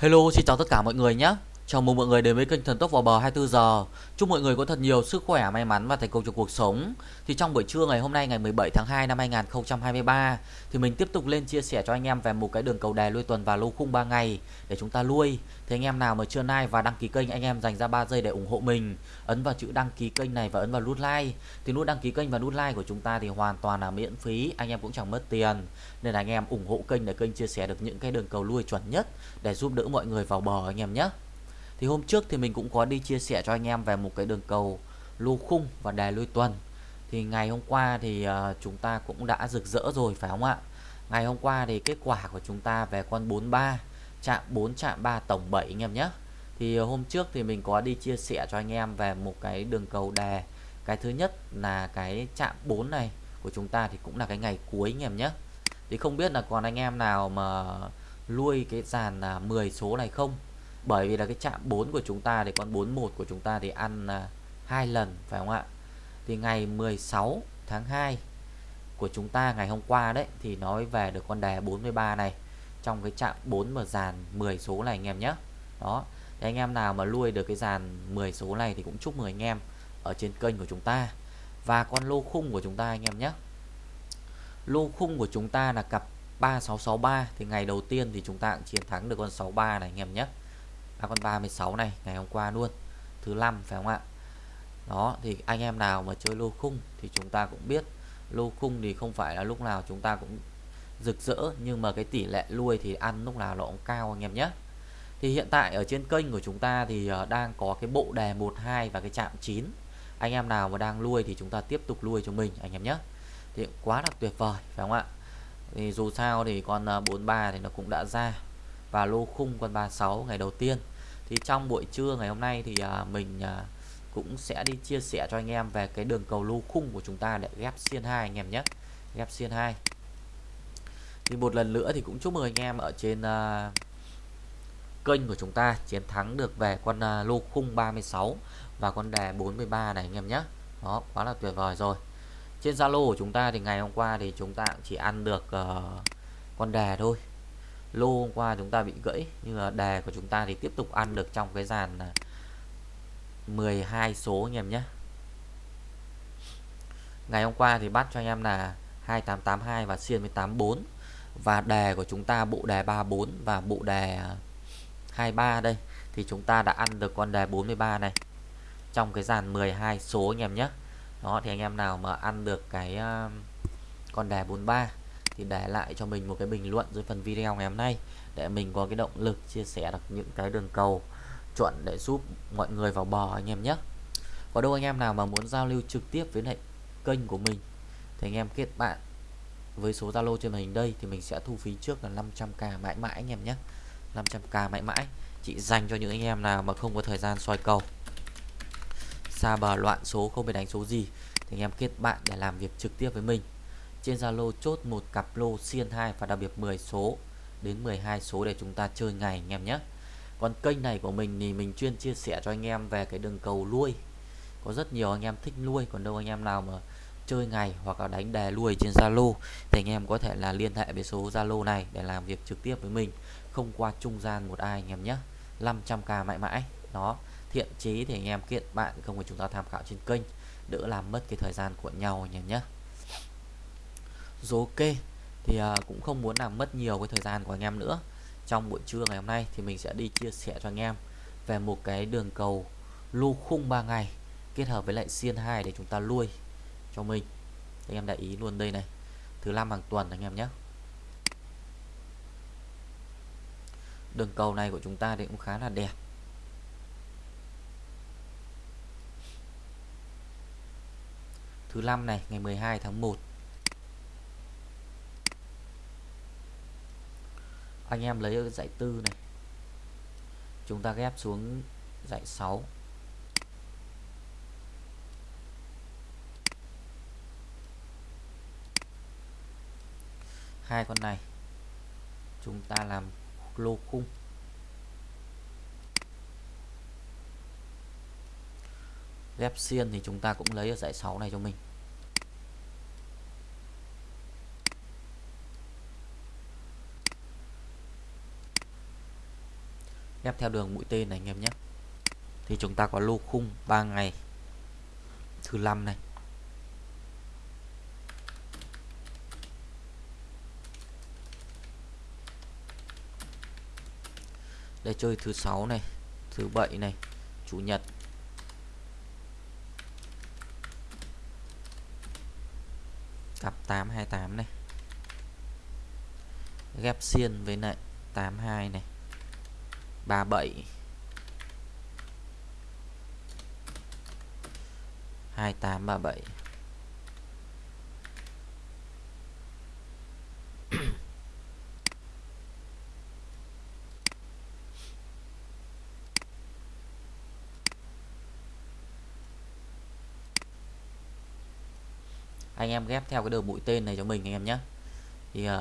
Hello, xin chào tất cả mọi người nhé. Chào mừng mọi người đến với kênh Thần Tốc vào bờ 24 giờ. Chúc mọi người có thật nhiều sức khỏe, may mắn và thành công trong cuộc sống. Thì trong buổi trưa ngày hôm nay ngày 17 tháng 2 năm 2023 thì mình tiếp tục lên chia sẻ cho anh em về một cái đường cầu đề lui tuần và lô khung 3 ngày để chúng ta lui. Thì anh em nào mà chưa like và đăng ký kênh anh em dành ra 3 giây để ủng hộ mình. Ấn vào chữ đăng ký kênh này và ấn vào nút like. Thì nút đăng ký kênh và nút like của chúng ta thì hoàn toàn là miễn phí, anh em cũng chẳng mất tiền. Nên là anh em ủng hộ kênh để kênh chia sẻ được những cái đường cầu lui chuẩn nhất để giúp đỡ mọi người vào bờ anh em nhé. Thì hôm trước thì mình cũng có đi chia sẻ cho anh em về một cái đường cầu lô khung và đề lui tuần. Thì ngày hôm qua thì uh, chúng ta cũng đã rực rỡ rồi phải không ạ? Ngày hôm qua thì kết quả của chúng ta về con 43 chạm 4 chạm 3 tổng 7 anh em nhé. Thì hôm trước thì mình có đi chia sẻ cho anh em về một cái đường cầu đề. Cái thứ nhất là cái chạm 4 này của chúng ta thì cũng là cái ngày cuối anh em nhé. Thì không biết là còn anh em nào mà lui cái dàn là 10 số này không bởi vì là cái chạm 4 của chúng ta thì con 41 của chúng ta thì ăn à, hai lần phải không ạ? Thì ngày 16 tháng 2 của chúng ta ngày hôm qua đấy thì nói về được con đề 43 này. Trong cái chạm 4 mà dàn 10 số này anh em nhé. Đó. Thì anh em nào mà nuôi được cái dàn 10 số này thì cũng chúc mừng anh em ở trên kênh của chúng ta. Và con lô khung của chúng ta anh em nhé. Lô khung của chúng ta là cặp 3663 thì ngày đầu tiên thì chúng ta cũng chiến thắng được con 63 này anh em nhé là con 36 này, ngày hôm qua luôn, thứ năm phải không ạ? Đó, thì anh em nào mà chơi lô khung thì chúng ta cũng biết, lô khung thì không phải là lúc nào chúng ta cũng rực rỡ, nhưng mà cái tỷ lệ nuôi thì ăn lúc nào nó cũng cao anh em nhé. Thì hiện tại ở trên kênh của chúng ta thì ờ, đang có cái bộ đề 12 và cái chạm 9 anh em nào mà đang nuôi thì chúng ta tiếp tục nuôi cho mình anh em nhé. Thì quá là tuyệt vời, phải không ạ? Thì dù sao thì con ờ, 43 thì nó cũng đã ra. Và lô khung con 36 ngày đầu tiên thì trong buổi trưa ngày hôm nay thì à, mình à, cũng sẽ đi chia sẻ cho anh em về cái đường cầu lô khung của chúng ta để ghép xiên 2 anh em nhé. Ghép xiên 2 thì một lần nữa thì cũng chúc mừng anh em ở trên uh, kênh của chúng ta chiến thắng được về con uh, lô khung 36 và con đề 43 này anh em nhé. Đó quá là tuyệt vời rồi. Trên Zalo của chúng ta thì ngày hôm qua thì chúng ta chỉ ăn được uh, con đề thôi lô hôm qua chúng ta bị gãy, nhưng mà đề của chúng ta thì tiếp tục ăn được trong cái dàn à, 12 số anh em nhé. Ngày hôm qua thì bắt cho anh em là 2882 và xiên 184 và đề của chúng ta, bộ đề 34 và bộ đề à, 23 đây, thì chúng ta đã ăn được con đề 43 này. Trong cái dàn 12 số anh em nhé. Đó, thì anh em nào mà ăn được cái à, con đề 43 thì để lại cho mình một cái bình luận dưới phần video ngày hôm nay để mình có cái động lực chia sẻ được những cái đường cầu chuẩn để giúp mọi người vào bò anh em nhé. Có đâu anh em nào mà muốn giao lưu trực tiếp với lại kênh của mình thì anh em kết bạn với số Zalo trên màn hình đây thì mình sẽ thu phí trước là 500k mãi mãi anh em nhé. 500k mãi mãi, chỉ dành cho những anh em nào mà không có thời gian soi cầu. Xa bờ loạn số, không biết đánh số gì thì anh em kết bạn để làm việc trực tiếp với mình trên Zalo chốt một cặp lô xiên 2 và đặc biệt 10 số, đến 12 số để chúng ta chơi ngày anh em nhé. Còn kênh này của mình thì mình chuyên chia sẻ cho anh em về cái đường cầu nuôi có rất nhiều anh em thích nuôi còn đâu anh em nào mà chơi ngày hoặc là đánh đề nuôi trên Zalo thì anh em có thể là liên hệ với số Zalo này để làm việc trực tiếp với mình. Không qua trung gian một ai anh em nhé. 500k mãi mãi. Đó, thiện chí thì anh em kiện bạn không phải chúng ta tham khảo trên kênh, đỡ làm mất cái thời gian của nhau anh em nhé rồi ok thì uh, cũng không muốn làm mất nhiều cái thời gian của anh em nữa. Trong buổi trưa ngày hôm nay thì mình sẽ đi chia sẻ cho anh em về một cái đường cầu lưu khung 3 ngày kết hợp với lại xiên 2 để chúng ta nuôi cho mình. Anh em để ý luôn đây này. Thứ năm hàng tuần anh em nhé. Đường cầu này của chúng ta thì cũng khá là đẹp. Thứ năm này ngày 12 tháng 1 anh em lấy ở dãy tư này. Chúng ta ghép xuống dãy 6 hai con này, chúng ta làm lô khung. Ghép xiên thì chúng ta cũng lấy ở dãy 6 này cho mình. Ghép theo đường mũi tên này, anh em nhé. Thì chúng ta có lô khung 3 ngày, thứ năm này. Để chơi thứ sáu này, thứ bảy này, chủ nhật. Cặp 828 này. Ghép xiên với lại 82 này. 37 2837 anh em ghép theo cái đường mũi tên này cho mình anh em nhé. Thì uh,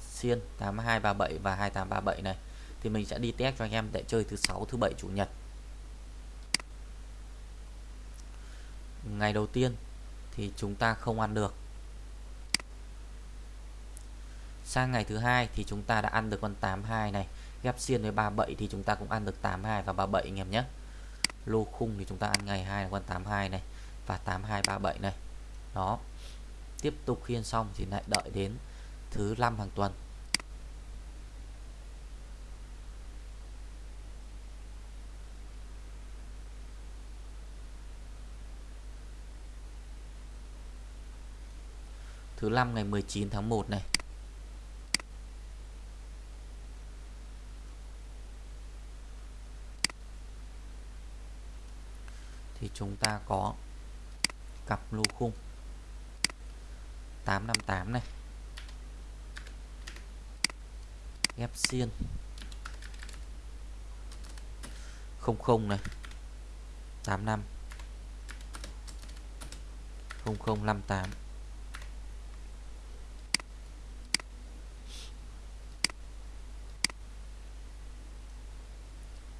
xiên 8237 và 2837 này thì mình sẽ đi test cho anh em để chơi thứ sáu, thứ bảy, chủ nhật. Ngày đầu tiên thì chúng ta không ăn được. Sang ngày thứ hai thì chúng ta đã ăn được con 82 này. Ghép xiên với 37 thì chúng ta cũng ăn được 82 và 37 anh em nhé. Lô khung thì chúng ta ăn ngày 2 là con 82 này và 8237 này. Đó. Tiếp tục khiên xong thì lại đợi đến thứ năm hàng tuần. Thứ năm ngày 19 tháng 1 này. Thì chúng ta có cặp lô khung 858 này. Ghép xiên 00 này. 85 0058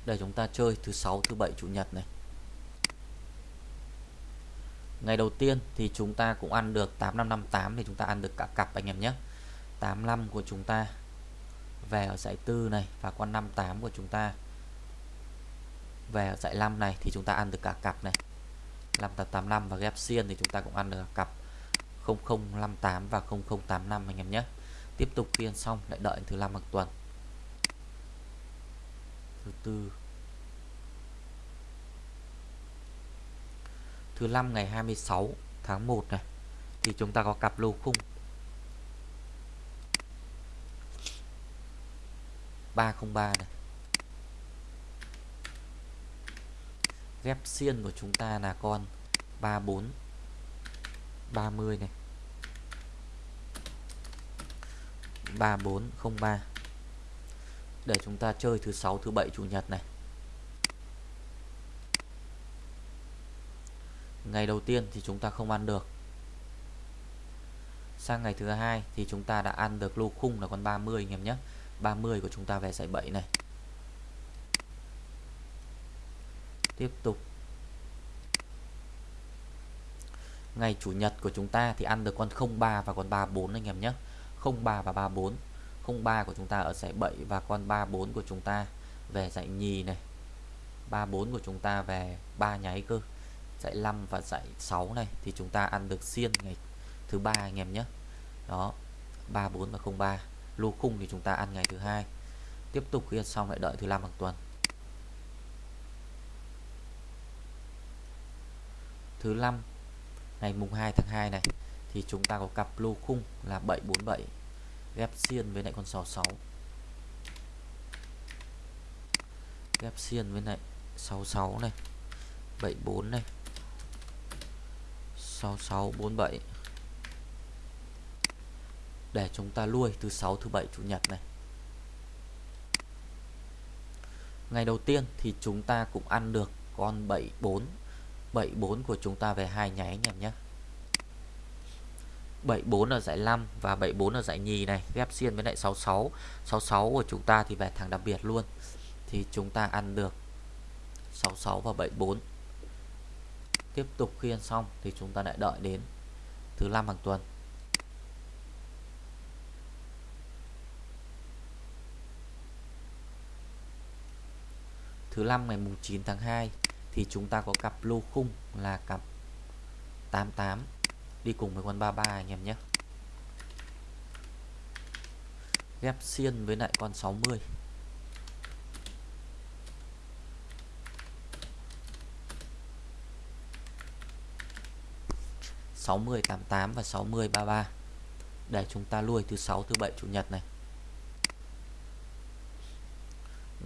để chúng ta chơi thứ sáu, thứ bảy, chủ nhật này. Ngày đầu tiên thì chúng ta cũng ăn được 8558 thì chúng ta ăn được cả cặp anh em nhé. 85 của chúng ta về ở dãy tư này và con 58 của chúng ta về ở dãy 5 này thì chúng ta ăn được cả cặp này. 5885 và ghép xiên thì chúng ta cũng ăn được cặp 0058 và 0085 anh em nhé. Tiếp tục phiên xong, lại đợi thứ năm hàng tuần thứ tư. Thứ năm ngày 26 tháng 1 này, thì chúng ta có cặp lô khung. 303 này. Ghép xiên của chúng ta là con 34 30 này. 3403 để chúng ta chơi thứ sáu, thứ bảy, chủ nhật này. Ngày đầu tiên thì chúng ta không ăn được. Sang ngày thứ hai thì chúng ta đã ăn được lô khung là con 30 anh em nhé. 30 của chúng ta về giải 7 này. Tiếp tục. Ngày chủ nhật của chúng ta thì ăn được con 03 và con 34 anh em nhé. 03 và 34 03 của chúng ta ở giải 7 và con 34 của chúng ta về giải nhì này. 34 của chúng ta về ba nháy cơ. Dãy 5 và dãy 6 này thì chúng ta ăn được xiên ngày thứ ba anh em nhé. Đó 34 và 03 lô khung thì chúng ta ăn ngày thứ hai. Tiếp tục khi xong lại đợi thứ năm hàng tuần. Thứ năm, ngày mùng 2 tháng 2 này, thì chúng ta có cặp lô khung là 747 ghép xiên với lại con 66 ghép xiên với lại 66 này 74 này 6647 để chúng ta lui từ 6 thứ 7 chủ nhật này. Ngày đầu tiên thì chúng ta cũng ăn được con 74 74 của chúng ta về hai nháy anh nhé. 74 ở giải 5 và 74 ở giải nhì này ghép xiên với lại 66 66 của chúng ta thì về thằng đặc biệt luôn. Thì chúng ta ăn được 66 và 74 tiếp tục khiên xong thì chúng ta lại đợi đến thứ năm hàng tuần. Thứ năm ngày mùng 9 tháng 2 thì chúng ta có cặp lô khung là cặp 88 đi cùng với con 33 anh em nhé. Ghép xiên với lại con 60 60 88 và 60 33 để chúng ta lui thứ sáu, thứ bảy, chủ nhật này.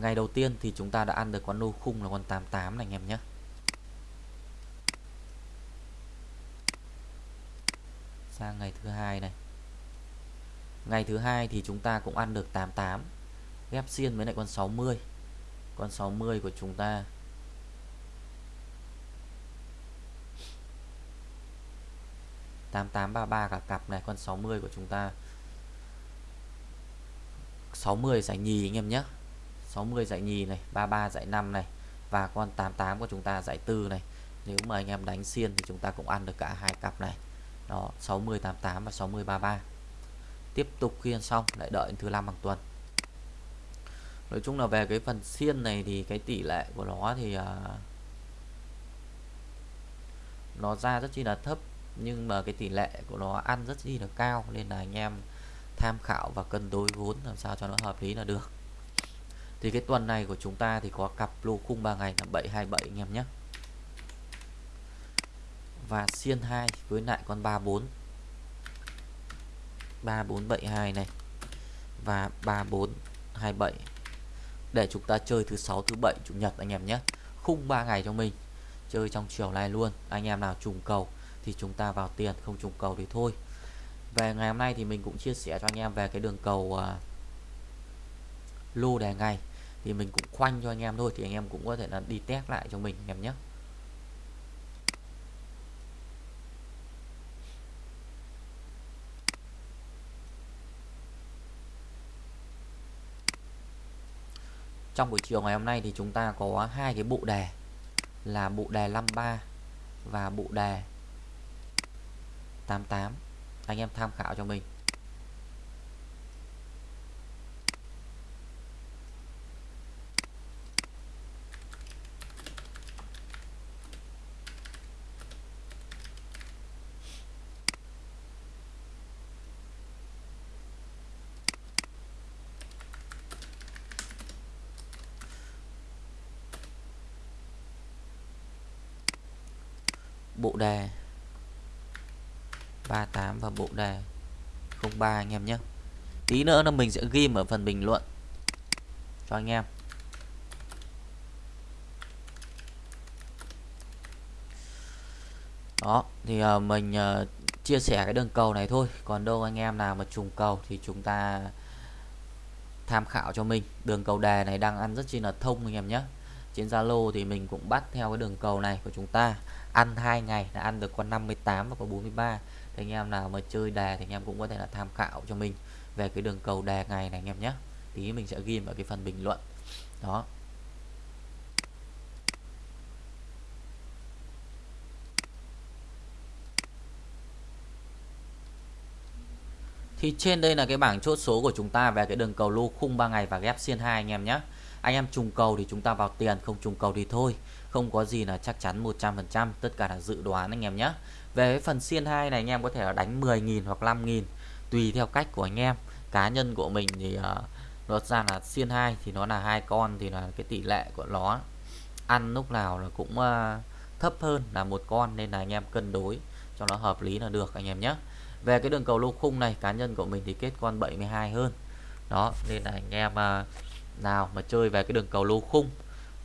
Ngày đầu tiên thì chúng ta đã ăn được con lô khung là con 88 này anh em nhé. Sang ngày thứ hai này. Ngày thứ hai thì chúng ta cũng ăn được 88 ghép xiên với lại con 60 con 60 của chúng ta. tám tám ba ba cả cặp này, con 60 của chúng ta. 60 giải nhì anh em nhé. 60 giải nhì này 33 giải 5 này và con 88 của chúng ta giải tư này. Nếu mà anh em đánh xiên thì chúng ta cũng ăn được cả hai cặp này đó 6088 và 60 33 tiếp tục khi ăn xong lại đợi thứ năm hàng tuần. Nói chung là về cái phần xiên này thì cái tỷ lệ của nó thì uh, nó ra rất chi là thấp nhưng mà cái tỷ lệ của nó ăn rất chi là cao nên là anh em tham khảo và cân đối vốn làm sao cho nó hợp lý là được. Thì cái tuần này của chúng ta thì có cặp lô khung 3 ngày là 727 anh em nhé và xiên 2 với lại con 34 3472 này và 3427 để chúng ta chơi thứ sáu thứ bảy chủ nhật anh em nhé. Khung 3 ngày cho mình. Chơi trong chiều nay luôn. Anh em nào trùng cầu thì chúng ta vào tiền không trùng cầu thì thôi. Về ngày hôm nay thì mình cũng chia sẻ cho anh em về cái đường cầu uh, lô đề ngày. Thì mình cũng khoanh cho anh em thôi thì anh em cũng có thể là đi test lại cho mình anh em nhé. Trong buổi chiều ngày hôm nay thì chúng ta có hai cái bộ đề là bộ đề 53 và bộ đề 88 anh em tham khảo cho mình. Bộ đề. 38 và bộ đề. 03 anh em nhé. Tí nữa là mình sẽ ghi ở phần bình luận cho anh em. Đó thì uh, mình uh, chia sẻ cái đường cầu này thôi. Còn đâu anh em nào mà trùng cầu thì chúng ta tham khảo cho mình. Đường cầu đề này đang ăn rất chi là thông anh em nhé trên Zalo thì mình cũng bắt theo cái đường cầu này của chúng ta. Ăn hai ngày là ăn được con 58 và con 43 thì anh em nào mà chơi đề thì anh em cũng có thể là tham khảo cho mình về cái đường cầu đề ngày này anh em nhé. Tí mình sẽ ghi vào cái phần bình luận. Đó. Thì trên đây là cái bảng chốt số của chúng ta về cái đường cầu lô khung 3 ngày và ghép xiên 2 anh em nhé. Anh em trùng cầu thì chúng ta vào tiền, không trùng cầu thì thôi. Không có gì là chắc chắn 100%, tất cả là dự đoán anh em nhé. Về phần xiên 2 này anh em có thể là đánh 10.000 hoặc 5.000 tùy theo cách của anh em. Cá nhân của mình thì uh, ra là xiên 2 thì nó là hai con thì là cái tỷ lệ của nó ăn lúc nào là cũng uh, thấp hơn là một con nên là anh em cân đối cho nó hợp lý là được anh em nhé. Về cái đường cầu lô khung này cá nhân của mình thì kết con 72 hơn. Đó nên là anh em uh, nào, mà chơi về cái đường cầu lô khung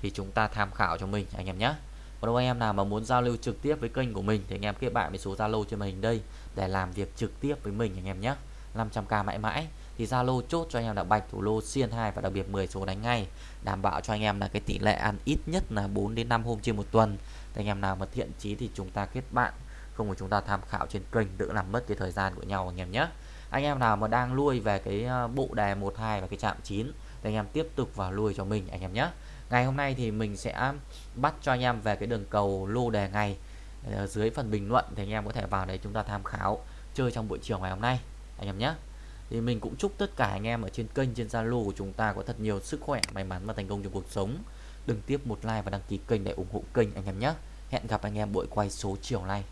thì chúng ta tham khảo cho mình, anh em nhé. Còn anh em nào mà muốn giao lưu trực tiếp với kênh của mình thì anh em kết bạn với số Zalo trên màn hình đây để làm việc trực tiếp với mình, anh em nhé. 500k mãi mãi thì Zalo chốt cho anh em là bạch, thủ lô, xiên 2 và đặc biệt 10 số đánh ngay. Đảm bảo cho anh em là cái tỷ lệ ăn ít nhất là 4 đến 5 hôm trên một tuần. Thì anh em nào mà thiện chí thì chúng ta kết bạn, không của chúng ta tham khảo trên kênh đỡ làm mất cái thời gian của nhau, anh em nhé. Anh em nào mà đang nuôi về cái ờ, bộ đề 12 và cái chạm 9 thì anh em tiếp tục vào lui cho mình, anh em nhé. Ngày hôm nay thì mình sẽ bắt cho anh em về cái đường cầu lô đề ngày ở dưới phần bình luận thì anh em có thể vào đấy chúng ta tham khảo chơi trong buổi chiều ngày hôm nay, anh em nhé. Thì mình cũng chúc tất cả anh em ở trên kênh, trên Zalo của chúng ta có thật nhiều sức khỏe, may mắn và thành công trong cuộc sống. Đừng tiếp một like và đăng ký kênh để ủng hộ kênh, anh em nhé. Hẹn gặp anh em buổi quay số chiều nay.